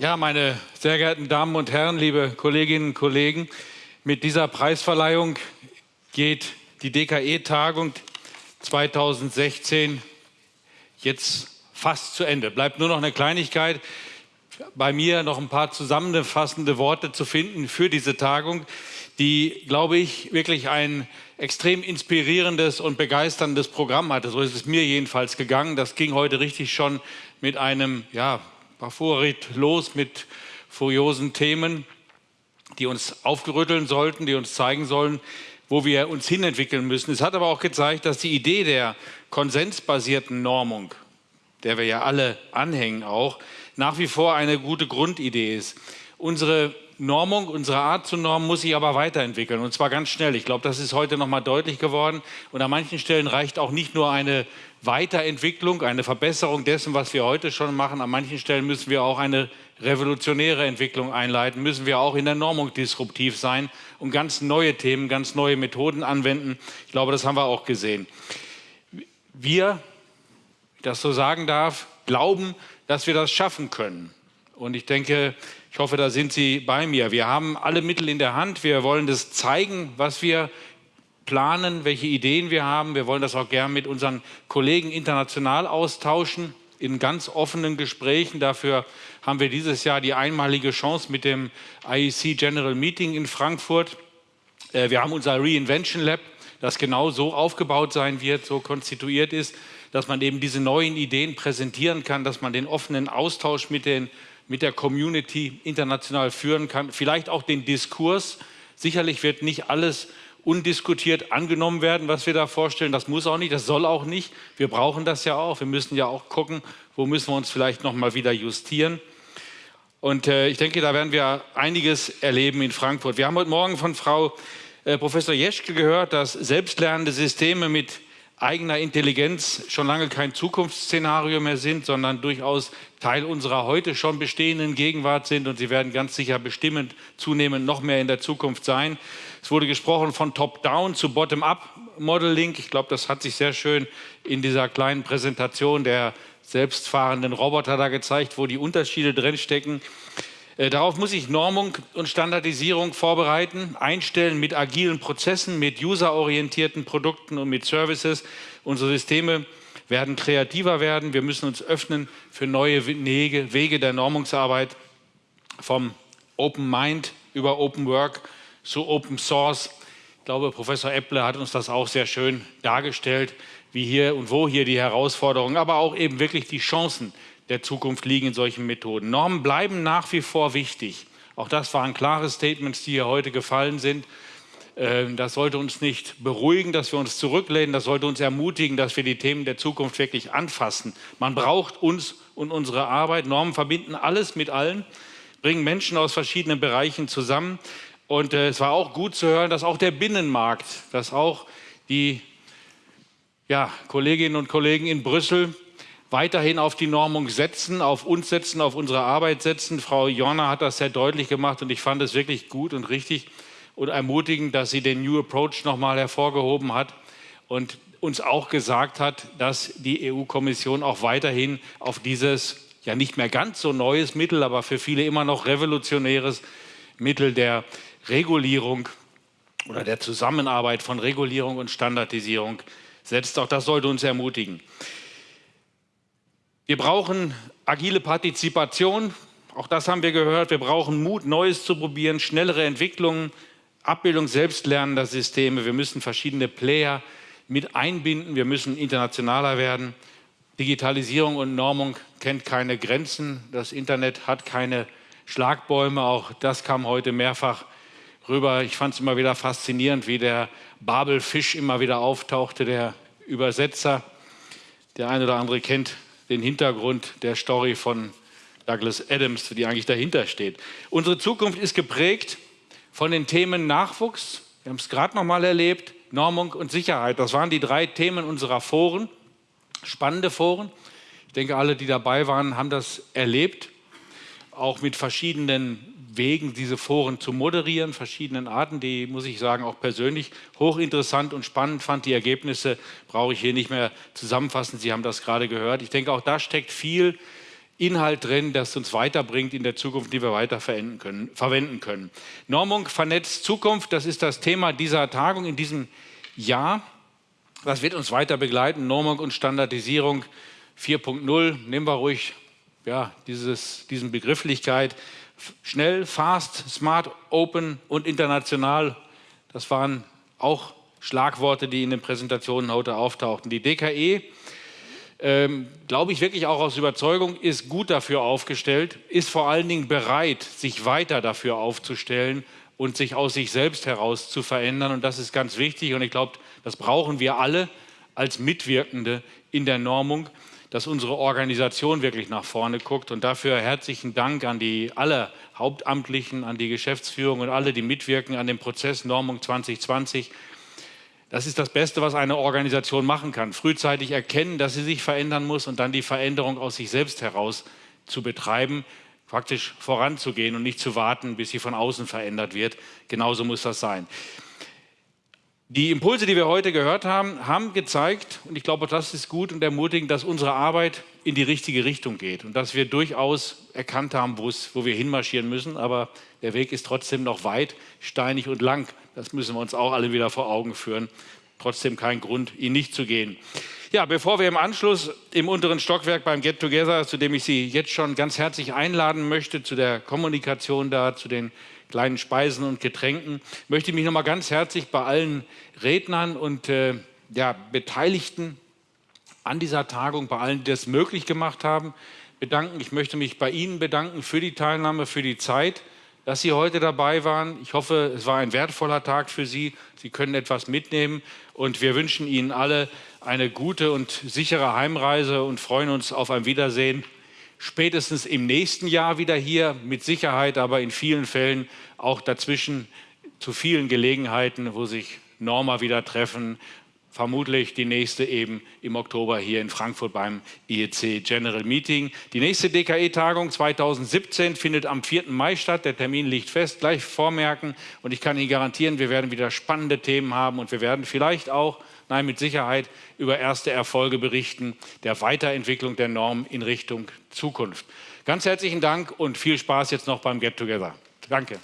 Ja, meine sehr geehrten Damen und Herren, liebe Kolleginnen und Kollegen, mit dieser Preisverleihung geht die DKE-Tagung 2016 jetzt fast zu Ende. Bleibt nur noch eine Kleinigkeit. Bei mir noch ein paar zusammenfassende Worte zu finden für diese Tagung, die, glaube ich, wirklich ein extrem inspirierendes und begeisterndes Programm hatte. So ist es mir jedenfalls gegangen. Das ging heute richtig schon mit einem ja, Favorit los, mit furiosen Themen, die uns aufgerütteln sollten, die uns zeigen sollen, wo wir uns hinentwickeln müssen. Es hat aber auch gezeigt, dass die Idee der konsensbasierten Normung, der wir ja alle anhängen auch, nach wie vor eine gute Grundidee ist. Unsere Normung, unsere Art zu normen muss sich aber weiterentwickeln und zwar ganz schnell. Ich glaube, das ist heute noch mal deutlich geworden und an manchen Stellen reicht auch nicht nur eine Weiterentwicklung, eine Verbesserung dessen, was wir heute schon machen. An manchen Stellen müssen wir auch eine revolutionäre Entwicklung einleiten, müssen wir auch in der Normung disruptiv sein und ganz neue Themen, ganz neue Methoden anwenden. Ich glaube, das haben wir auch gesehen. Wir, das so sagen darf, glauben, dass wir das schaffen können. Und ich denke, ich hoffe, da sind Sie bei mir. Wir haben alle Mittel in der Hand. Wir wollen das zeigen, was wir planen, welche Ideen wir haben. Wir wollen das auch gern mit unseren Kollegen international austauschen in ganz offenen Gesprächen. Dafür haben wir dieses Jahr die einmalige Chance mit dem IEC General Meeting in Frankfurt. Äh, wir haben unser Reinvention Lab, das genau so aufgebaut sein wird, so konstituiert ist, dass man eben diese neuen Ideen präsentieren kann, dass man den offenen Austausch mit den mit der Community international führen kann, vielleicht auch den Diskurs. Sicherlich wird nicht alles undiskutiert angenommen werden, was wir da vorstellen. Das muss auch nicht, das soll auch nicht. Wir brauchen das ja auch. Wir müssen ja auch gucken, wo müssen wir uns vielleicht noch mal wieder justieren. Und äh, ich denke, da werden wir einiges erleben in Frankfurt. Wir haben heute Morgen von Frau äh, Professor Jeschke gehört, dass selbstlernende Systeme mit eigener Intelligenz schon lange kein Zukunftsszenario mehr sind, sondern durchaus Teil unserer heute schon bestehenden Gegenwart sind und sie werden ganz sicher bestimmend zunehmend noch mehr in der Zukunft sein. Es wurde gesprochen von Top-Down zu Bottom-Up-Modeling. Ich glaube, das hat sich sehr schön in dieser kleinen Präsentation der selbstfahrenden Roboter da gezeigt, wo die Unterschiede drinstecken. Äh, darauf muss ich Normung und Standardisierung vorbereiten, einstellen mit agilen Prozessen, mit userorientierten Produkten und mit Services. Unsere Systeme werden kreativer werden. Wir müssen uns öffnen für neue Wege, Wege der Normungsarbeit vom Open Mind über Open Work zu Open Source. Ich glaube, Professor Epple hat uns das auch sehr schön dargestellt, wie hier und wo hier die Herausforderungen, aber auch eben wirklich die Chancen der Zukunft liegen in solchen Methoden. Normen bleiben nach wie vor wichtig. Auch das waren klare Statements, die hier heute gefallen sind. Ähm, das sollte uns nicht beruhigen, dass wir uns zurücklehnen. Das sollte uns ermutigen, dass wir die Themen der Zukunft wirklich anfassen. Man braucht uns und unsere Arbeit. Normen verbinden alles mit allen, bringen Menschen aus verschiedenen Bereichen zusammen. Und äh, es war auch gut zu hören, dass auch der Binnenmarkt, dass auch die ja, Kolleginnen und Kollegen in Brüssel weiterhin auf die Normung setzen, auf uns setzen, auf unsere Arbeit setzen. Frau Jorna hat das sehr deutlich gemacht und ich fand es wirklich gut und richtig und ermutigend, dass sie den New Approach nochmal hervorgehoben hat und uns auch gesagt hat, dass die EU-Kommission auch weiterhin auf dieses ja nicht mehr ganz so neues Mittel, aber für viele immer noch revolutionäres Mittel der Regulierung oder der Zusammenarbeit von Regulierung und Standardisierung setzt. Auch das sollte uns ermutigen. Wir brauchen agile Partizipation, auch das haben wir gehört. Wir brauchen Mut, Neues zu probieren, schnellere Entwicklungen, Abbildung selbstlernender Systeme. Wir müssen verschiedene Player mit einbinden. Wir müssen internationaler werden. Digitalisierung und Normung kennt keine Grenzen. Das Internet hat keine Schlagbäume. Auch das kam heute mehrfach rüber. Ich fand es immer wieder faszinierend, wie der Babelfisch immer wieder auftauchte, der Übersetzer. Der eine oder andere kennt den Hintergrund der Story von Douglas Adams, die eigentlich dahinter steht. Unsere Zukunft ist geprägt von den Themen Nachwuchs, wir haben es gerade noch mal erlebt, Normung und Sicherheit. Das waren die drei Themen unserer Foren, spannende Foren. Ich denke, alle, die dabei waren, haben das erlebt, auch mit verschiedenen Wegen, diese Foren zu moderieren, verschiedenen Arten, die, muss ich sagen, auch persönlich hochinteressant und spannend fand. Die Ergebnisse brauche ich hier nicht mehr zusammenfassen. Sie haben das gerade gehört. Ich denke, auch da steckt viel Inhalt drin, das uns weiterbringt in der Zukunft, die wir weiter verwenden können. Verwenden können. Normung vernetzt Zukunft, das ist das Thema dieser Tagung in diesem Jahr. Das wird uns weiter begleiten. Normung und Standardisierung 4.0, nehmen wir ruhig ja, dieses, diesen Begrifflichkeit. Schnell, fast, smart, open und international. Das waren auch Schlagworte, die in den Präsentationen heute auftauchten. Die DKE, ähm, glaube ich wirklich auch aus Überzeugung, ist gut dafür aufgestellt, ist vor allen Dingen bereit, sich weiter dafür aufzustellen und sich aus sich selbst heraus zu verändern. Und das ist ganz wichtig. Und ich glaube, das brauchen wir alle als Mitwirkende in der Normung, dass unsere Organisation wirklich nach vorne guckt. Und dafür herzlichen Dank an die alle Hauptamtlichen, an die Geschäftsführung und alle, die mitwirken an dem Prozess Normung 2020. Das ist das Beste, was eine Organisation machen kann. Frühzeitig erkennen, dass sie sich verändern muss und dann die Veränderung aus sich selbst heraus zu betreiben, praktisch voranzugehen und nicht zu warten, bis sie von außen verändert wird. Genauso muss das sein. Die Impulse, die wir heute gehört haben, haben gezeigt, und ich glaube, das ist gut und ermutigend, dass unsere Arbeit in die richtige Richtung geht und dass wir durchaus erkannt haben, wo wir hinmarschieren müssen. Aber der Weg ist trotzdem noch weit, steinig und lang. Das müssen wir uns auch alle wieder vor Augen führen. Trotzdem kein Grund, ihn nicht zu gehen. Ja, bevor wir im Anschluss im unteren Stockwerk beim Get Together, zu dem ich Sie jetzt schon ganz herzlich einladen möchte, zu der Kommunikation da, zu den kleinen Speisen und Getränken, möchte ich mich noch mal ganz herzlich bei allen Rednern und äh, ja, Beteiligten an dieser Tagung, bei allen, die das möglich gemacht haben, bedanken. Ich möchte mich bei Ihnen bedanken für die Teilnahme, für die Zeit dass Sie heute dabei waren. Ich hoffe, es war ein wertvoller Tag für Sie. Sie können etwas mitnehmen und wir wünschen Ihnen alle eine gute und sichere Heimreise und freuen uns auf ein Wiedersehen. Spätestens im nächsten Jahr wieder hier, mit Sicherheit, aber in vielen Fällen auch dazwischen zu vielen Gelegenheiten, wo sich Norma wieder treffen vermutlich die nächste eben im Oktober hier in Frankfurt beim IEC General Meeting. Die nächste DKE-Tagung 2017 findet am 4. Mai statt. Der Termin liegt fest, gleich vormerken. Und ich kann Ihnen garantieren, wir werden wieder spannende Themen haben und wir werden vielleicht auch, nein, mit Sicherheit über erste Erfolge berichten der Weiterentwicklung der Norm in Richtung Zukunft. Ganz herzlichen Dank und viel Spaß jetzt noch beim Get Together. Danke.